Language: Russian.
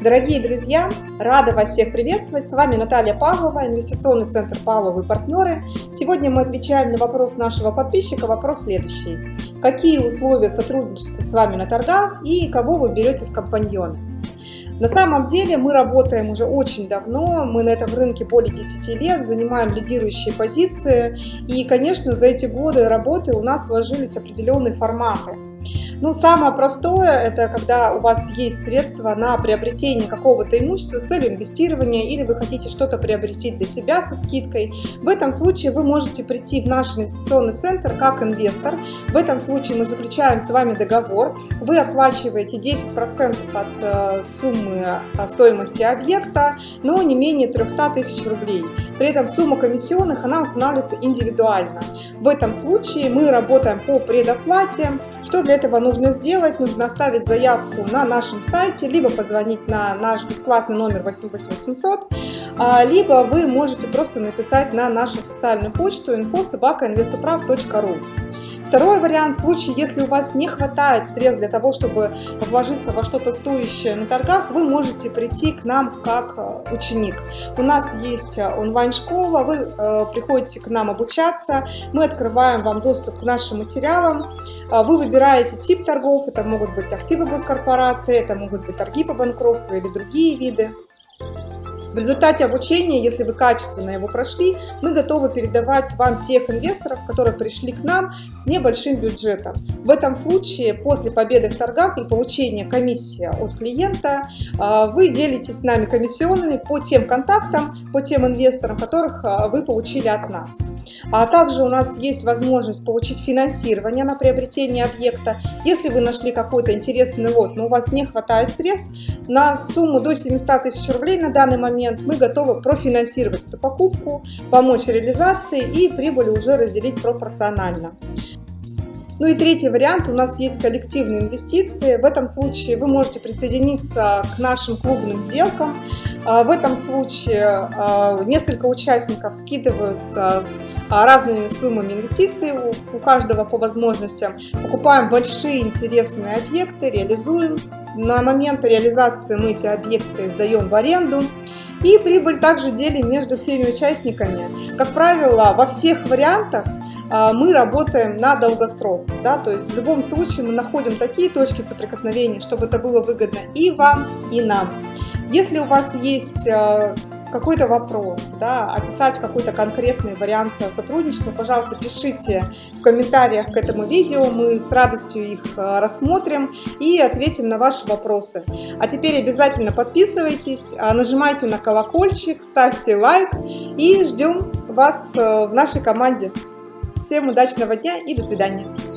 Дорогие друзья, рада вас всех приветствовать. С вами Наталья Павлова, инвестиционный центр Павловы партнеры. Сегодня мы отвечаем на вопрос нашего подписчика. Вопрос следующий. Какие условия сотрудничества с вами на торгах и кого вы берете в компаньоны? На самом деле мы работаем уже очень давно, мы на этом рынке более 10 лет, занимаем лидирующие позиции. И, конечно, за эти годы работы у нас сложились определенные форматы. Ну, самое простое, это когда у вас есть средства на приобретение какого-то имущества с целью инвестирования, или вы хотите что-то приобрести для себя со скидкой. В этом случае вы можете прийти в наш инвестиционный центр как инвестор. В этом случае мы заключаем с вами договор. Вы оплачиваете 10% от э, суммы э, стоимости объекта, но не менее 300 тысяч рублей. При этом сумма комиссионных, она устанавливается индивидуально. В этом случае мы работаем по предоплате. Что для этого нужно? сделать? Нужно оставить заявку на нашем сайте, либо позвонить на наш бесплатный номер 88800, а, либо вы можете просто написать на нашу официальную почту info.sobaka.investoprav.ru. Второй вариант, в случае, если у вас не хватает средств для того, чтобы вложиться во что-то стоящее на торгах, вы можете прийти к нам как э, ученик. У нас есть э, онлайн-школа, вы э, приходите к нам обучаться, мы открываем вам доступ к нашим материалам, вы выбираете тип торгов, это могут быть активы госкорпорации, это могут быть торги по банкротству или другие виды. В результате обучения, если вы качественно его прошли, мы готовы передавать вам тех инвесторов, которые пришли к нам с небольшим бюджетом. В этом случае, после победы в торгах и получения комиссии от клиента, а, вы делитесь с нами комиссионными по тем контактам, по тем инвесторам, которых а, вы получили от нас. А также у нас есть возможность получить финансирование на приобретение объекта. Если вы нашли какой-то интересный лот, но у вас не хватает средств, на сумму до 700 тысяч рублей на данный момент момент мы готовы профинансировать эту покупку, помочь реализации и прибыль уже разделить пропорционально. Ну и третий вариант, у нас есть коллективные инвестиции. В этом случае вы можете присоединиться к нашим клубным сделкам. А, в этом случае а, несколько участников скидываются а, разными суммами инвестиций, у каждого по возможностям. Покупаем большие интересные объекты, реализуем. На момент реализации мы эти объекты сдаем в аренду. И прибыль также делим между всеми участниками. Как правило, во всех вариантах а, мы работаем на долгосрок. Да? То есть в любом случае мы находим такие точки соприкосновения, чтобы это было выгодно и вам, и нам. Если у вас есть а, какой-то вопрос, да, описать какой-то конкретный вариант сотрудничества, пожалуйста, пишите в комментариях к этому видео, мы с радостью их э, рассмотрим и ответим на ваши вопросы. А теперь обязательно подписывайтесь, а, нажимайте на колокольчик, ставьте лайк и ждем вас э, в нашей команде. Всем удачного дня и до свидания!